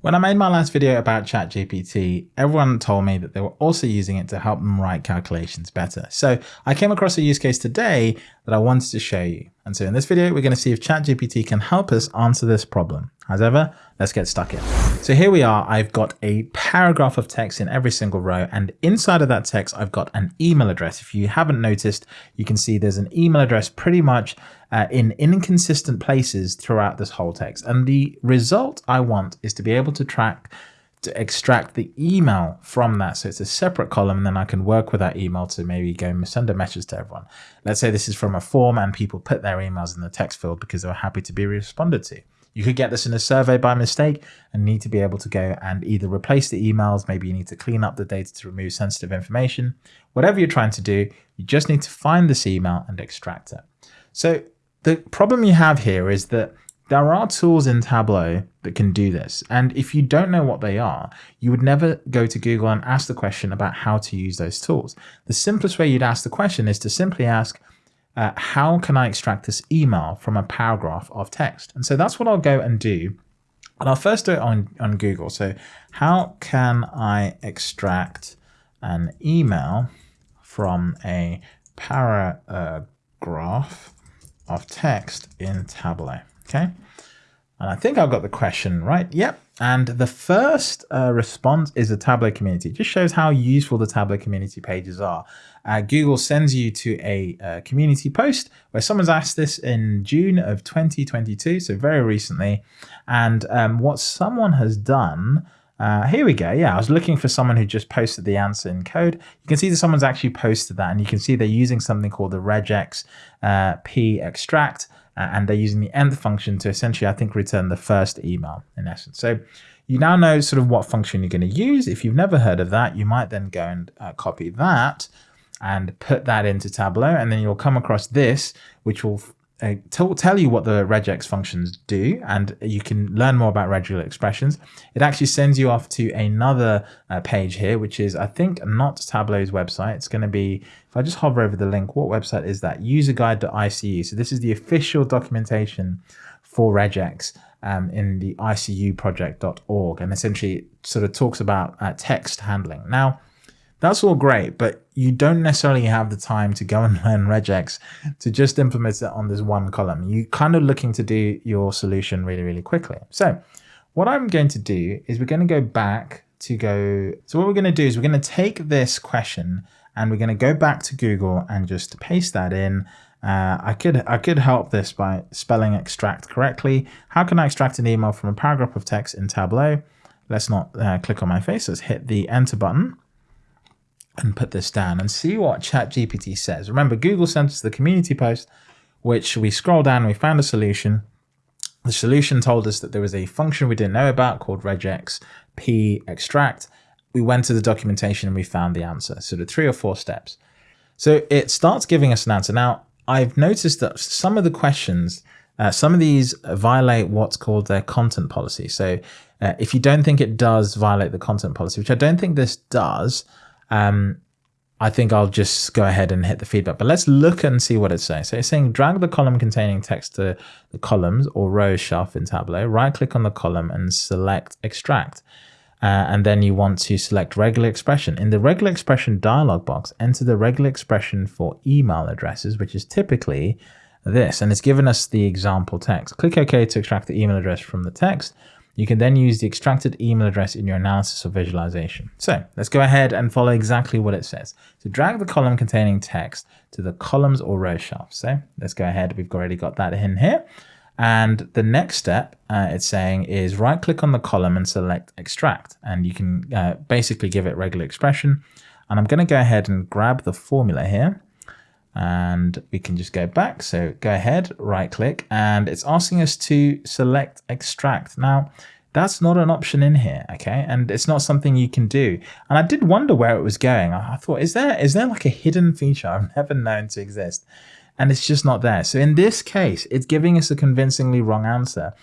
When I made my last video about ChatGPT, everyone told me that they were also using it to help them write calculations better. So I came across a use case today that I wanted to show you. And so in this video, we're going to see if ChatGPT can help us answer this problem. As ever, let's get stuck in. So here we are. I've got a paragraph of text in every single row. And inside of that text, I've got an email address. If you haven't noticed, you can see there's an email address pretty much uh, in inconsistent places throughout this whole text. And the result I want is to be able to track to extract the email from that. So it's a separate column and then I can work with that email to maybe go and send a message to everyone. Let's say this is from a form and people put their emails in the text field because they were happy to be responded to. You could get this in a survey by mistake and need to be able to go and either replace the emails, maybe you need to clean up the data to remove sensitive information. Whatever you're trying to do, you just need to find this email and extract it. So the problem you have here is that there are tools in Tableau that can do this. And if you don't know what they are, you would never go to Google and ask the question about how to use those tools. The simplest way you'd ask the question is to simply ask, uh, how can I extract this email from a paragraph of text? And so that's what I'll go and do. And I'll first do it on, on Google. So how can I extract an email from a paragraph of text in Tableau? Okay. And I think I've got the question right. Yep. And the first uh, response is the Tableau community. It just shows how useful the Tableau community pages are. Uh, Google sends you to a uh, community post where someone's asked this in June of 2022, so very recently. And um, what someone has done, uh, here we go. Yeah, I was looking for someone who just posted the answer in code. You can see that someone's actually posted that, and you can see they're using something called the regex uh, p extract and they're using the end function to essentially, I think, return the first email in essence. So you now know sort of what function you're going to use. If you've never heard of that, you might then go and uh, copy that and put that into Tableau, and then you'll come across this, which will uh, tell you what the regex functions do, and you can learn more about regular expressions. It actually sends you off to another uh, page here, which is, I think, not Tableau's website. It's going to be, if I just hover over the link, what website is that? Userguide.icu. So this is the official documentation for regex um, in the icuproject.org, and essentially sort of talks about uh, text handling. Now, that's all great, but you don't necessarily have the time to go and learn regex to just implement it on this one column. You're kind of looking to do your solution really, really quickly. So what I'm going to do is we're going to go back to go. So what we're going to do is we're going to take this question and we're going to go back to Google and just paste that in. Uh, I could I could help this by spelling extract correctly. How can I extract an email from a paragraph of text in Tableau? Let's not uh, click on my face. Let's hit the enter button and put this down and see what ChatGPT says. Remember, Google sent us the community post, which we scroll down we found a solution. The solution told us that there was a function we didn't know about called regex p extract. We went to the documentation and we found the answer. So the three or four steps. So it starts giving us an answer. Now, I've noticed that some of the questions, uh, some of these violate what's called their content policy. So uh, if you don't think it does violate the content policy, which I don't think this does, um, I think I'll just go ahead and hit the feedback. But let's look and see what it says. So it's saying drag the column containing text to the columns or rows shelf in Tableau. Right click on the column and select extract. Uh, and then you want to select regular expression. In the regular expression dialog box, enter the regular expression for email addresses, which is typically this. And it's given us the example text. Click OK to extract the email address from the text. You can then use the extracted email address in your analysis or visualization. So let's go ahead and follow exactly what it says. So drag the column containing text to the columns or row shelf. So let's go ahead. We've already got that in here. And the next step uh, it's saying is right click on the column and select extract. And you can uh, basically give it regular expression. And I'm going to go ahead and grab the formula here and we can just go back. So go ahead, right click, and it's asking us to select extract. Now, that's not an option in here, okay? And it's not something you can do. And I did wonder where it was going. I thought, is there is there like a hidden feature I've never known to exist? And it's just not there. So in this case, it's giving us a convincingly wrong answer.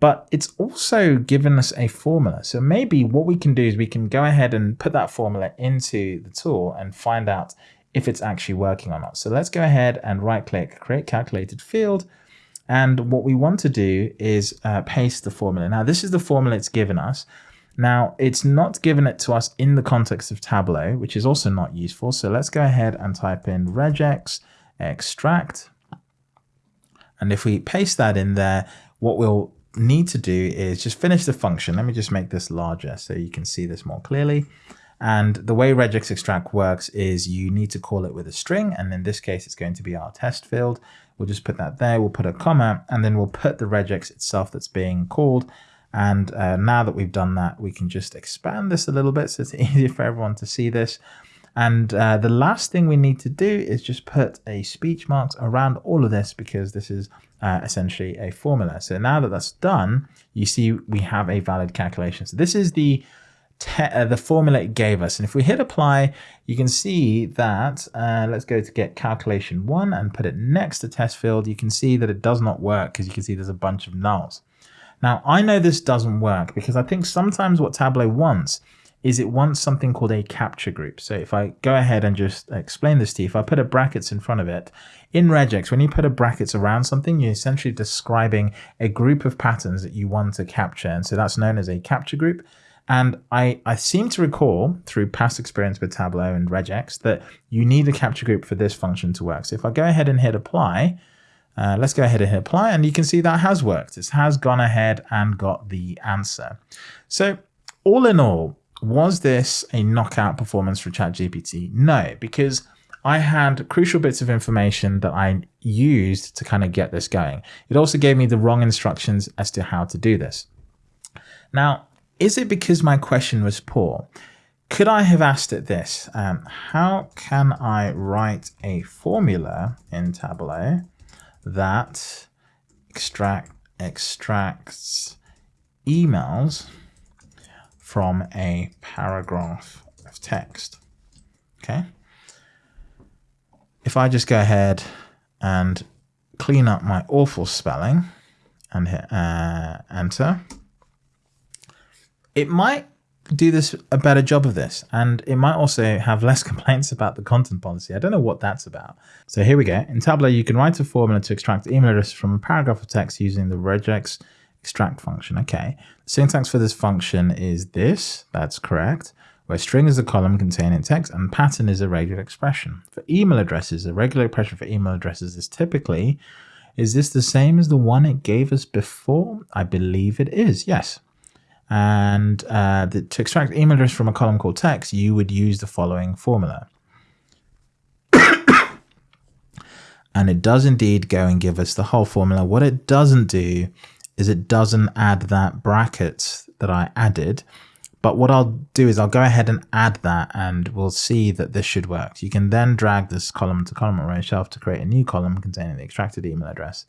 But it's also given us a formula. So maybe what we can do is we can go ahead and put that formula into the tool and find out if it's actually working or not. So let's go ahead and right click, create calculated field. And what we want to do is uh, paste the formula. Now, this is the formula it's given us. Now, it's not given it to us in the context of Tableau, which is also not useful. So let's go ahead and type in regex extract. And if we paste that in there, what we'll need to do is just finish the function. Let me just make this larger so you can see this more clearly. And the way regex extract works is you need to call it with a string. And in this case, it's going to be our test field. We'll just put that there. We'll put a comma, and then we'll put the regex itself that's being called. And uh, now that we've done that, we can just expand this a little bit so it's easier for everyone to see this. And uh, the last thing we need to do is just put a speech marks around all of this because this is uh, essentially a formula. So now that that's done, you see we have a valid calculation. So this is the uh, the formula it gave us. And if we hit apply, you can see that, uh, let's go to get calculation one and put it next to test field. You can see that it does not work because you can see there's a bunch of nulls. Now, I know this doesn't work because I think sometimes what Tableau wants is it wants something called a capture group. So if I go ahead and just explain this to you, if I put a brackets in front of it, in regex, when you put a brackets around something, you're essentially describing a group of patterns that you want to capture. And so that's known as a capture group. And I, I seem to recall through past experience with Tableau and regex that you need a capture group for this function to work. So if I go ahead and hit apply, uh, let's go ahead and hit apply and you can see that has worked. It has gone ahead and got the answer. So all in all, was this a knockout performance for ChatGPT? No, because I had crucial bits of information that I used to kind of get this going. It also gave me the wrong instructions as to how to do this. Now, is it because my question was poor? Could I have asked it this? Um, how can I write a formula in Tableau that extract extracts emails from a paragraph of text? Okay. If I just go ahead and clean up my awful spelling and hit uh, enter, it might do this a better job of this and it might also have less complaints about the content policy. I don't know what that's about. So here we go. In Tableau, you can write a formula to extract email address from a paragraph of text using the regex extract function. Okay. Syntax for this function is this. That's correct. Where string is a column containing text and pattern is a regular expression. For email addresses, a regular expression for email addresses is typically, is this the same as the one it gave us before? I believe it is. Yes. And uh, the, to extract email address from a column called text, you would use the following formula. and it does indeed go and give us the whole formula. What it doesn't do is it doesn't add that bracket that I added. But what I'll do is I'll go ahead and add that and we'll see that this should work. You can then drag this column to column array shelf to create a new column containing the extracted email address.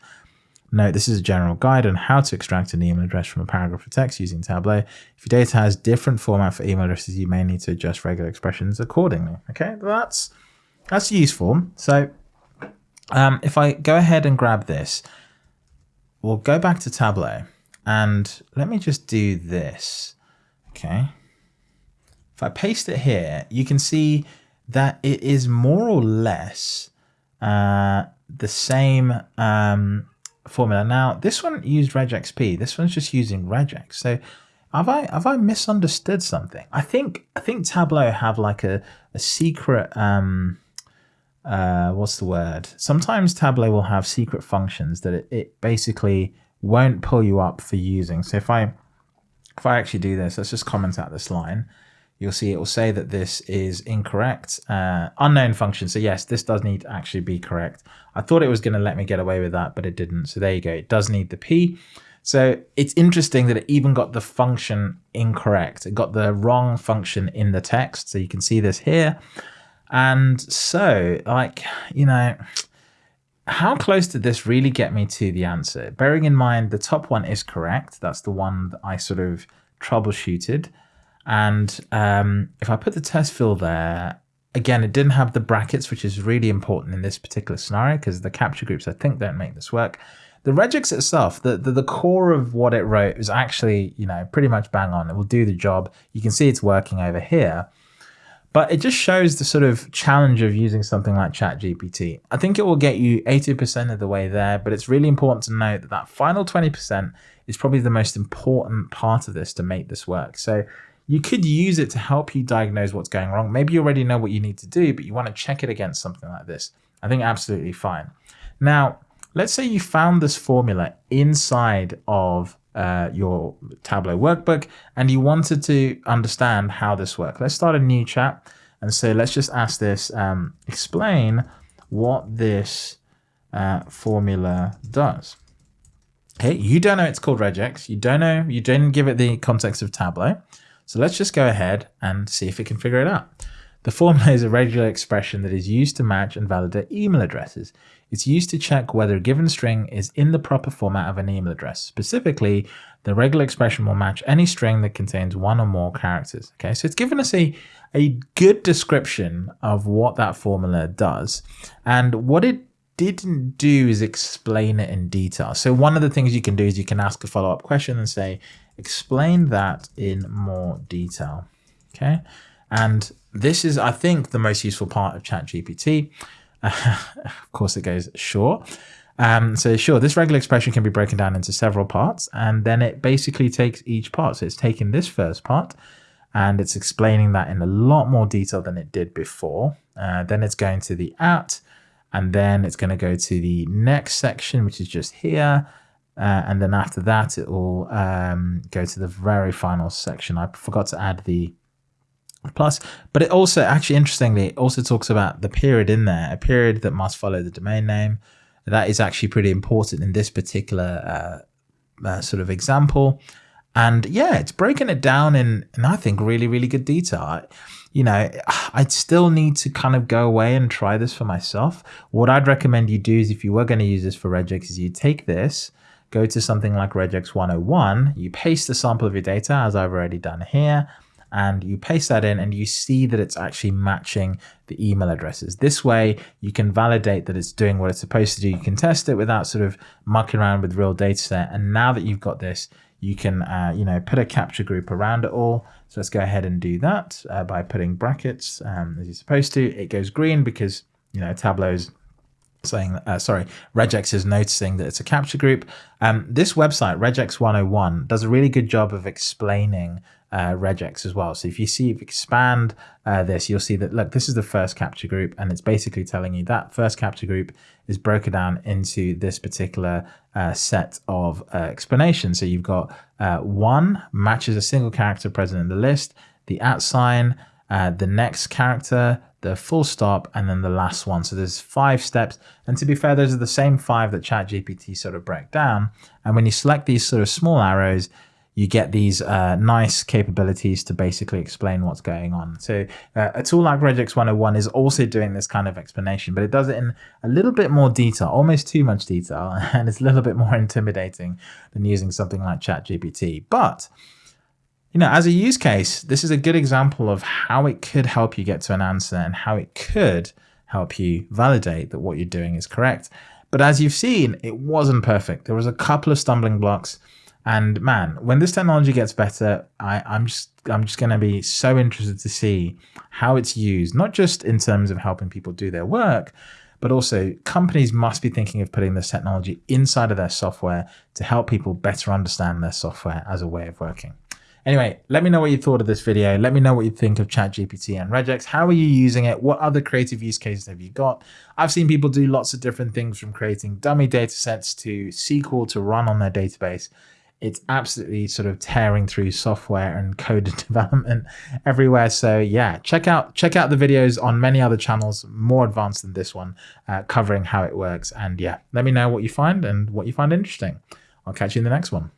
Note, this is a general guide on how to extract an email address from a paragraph of text using Tableau. If your data has different format for email addresses, you may need to adjust regular expressions accordingly. Okay, that's that's useful. So um, if I go ahead and grab this, we'll go back to Tableau and let me just do this. Okay. If I paste it here, you can see that it is more or less uh, the same um, formula. Now, this one used regexp. This one's just using regex. So have I have I misunderstood something? I think I think Tableau have like a, a secret um uh what's the word? Sometimes Tableau will have secret functions that it, it basically won't pull you up for using. So if I if I actually do this, let's just comment out this line you'll see it will say that this is incorrect. Uh, unknown function. So yes, this does need to actually be correct. I thought it was going to let me get away with that, but it didn't. So there you go. It does need the P. So it's interesting that it even got the function incorrect. It got the wrong function in the text. So you can see this here. And so like, you know, how close did this really get me to the answer? Bearing in mind the top one is correct. That's the one that I sort of troubleshooted. And um, if I put the test field there, again, it didn't have the brackets, which is really important in this particular scenario because the capture groups, I think, don't make this work. The regex itself, the, the, the core of what it wrote is actually, you know, pretty much bang on. It will do the job. You can see it's working over here. But it just shows the sort of challenge of using something like ChatGPT. I think it will get you 80% of the way there, but it's really important to note that that final 20% is probably the most important part of this to make this work. So you could use it to help you diagnose what's going wrong. Maybe you already know what you need to do, but you want to check it against something like this. I think absolutely fine. Now, let's say you found this formula inside of uh, your Tableau workbook and you wanted to understand how this works. Let's start a new chat and say, let's just ask this, um, explain what this uh, formula does. Okay, you don't know it's called regex. You don't know, you didn't give it the context of Tableau. So let's just go ahead and see if it can figure it out. The formula is a regular expression that is used to match and validate email addresses. It's used to check whether a given string is in the proper format of an email address. Specifically, the regular expression will match any string that contains one or more characters. Okay, so it's given us a, a good description of what that formula does. And what it didn't do is explain it in detail. So one of the things you can do is you can ask a follow-up question and say, explain that in more detail. Okay. And this is, I think, the most useful part of ChatGPT. Uh, of course, it goes sure. Um, so sure, this regular expression can be broken down into several parts, and then it basically takes each part. So it's taking this first part, and it's explaining that in a lot more detail than it did before. Uh, then it's going to the at, and then it's going to go to the next section, which is just here. Uh, and then after that, it will um, go to the very final section. I forgot to add the plus but it also actually interestingly it also talks about the period in there a period that must follow the domain name. That is actually pretty important in this particular uh, uh, sort of example. And yeah it's breaking it down in, in i think really really good detail. I, you know i'd still need to kind of go away and try this for myself. What i'd recommend you do is if you were going to use this for regex is you take this go to something like regex 101 you paste the sample of your data as i've already done here and you paste that in and you see that it's actually matching the email addresses. This way you can validate that it's doing what it's supposed to do. You can test it without sort of mucking around with real data set. And now that you've got this, you can, uh, you know, put a capture group around it all. So let's go ahead and do that uh, by putting brackets um, as you're supposed to. It goes green because, you know, Tableau's saying, uh, sorry, regex is noticing that it's a capture group. Um, this website, regex 101, does a really good job of explaining uh, regex as well. So if you see, if you expand uh, this, you'll see that, look, this is the first capture group, and it's basically telling you that first capture group is broken down into this particular uh, set of uh, explanations. So you've got uh, one matches a single character present in the list, the at sign, uh, the next character, the full stop, and then the last one. So there's five steps. And to be fair, those are the same five that ChatGPT sort of break down. And when you select these sort of small arrows, you get these uh, nice capabilities to basically explain what's going on. So uh, a tool like regex 101 is also doing this kind of explanation, but it does it in a little bit more detail, almost too much detail, and it's a little bit more intimidating than using something like ChatGPT. But you know, as a use case, this is a good example of how it could help you get to an answer and how it could help you validate that what you're doing is correct. But as you've seen, it wasn't perfect. There was a couple of stumbling blocks. And man, when this technology gets better, I, I'm just I'm just going to be so interested to see how it's used, not just in terms of helping people do their work, but also companies must be thinking of putting this technology inside of their software to help people better understand their software as a way of working. Anyway, let me know what you thought of this video. Let me know what you think of ChatGPT and regex. How are you using it? What other creative use cases have you got? I've seen people do lots of different things from creating dummy data sets to SQL to run on their database it's absolutely sort of tearing through software and code development everywhere. So yeah, check out check out the videos on many other channels more advanced than this one, uh, covering how it works. And yeah, let me know what you find and what you find interesting. I'll catch you in the next one.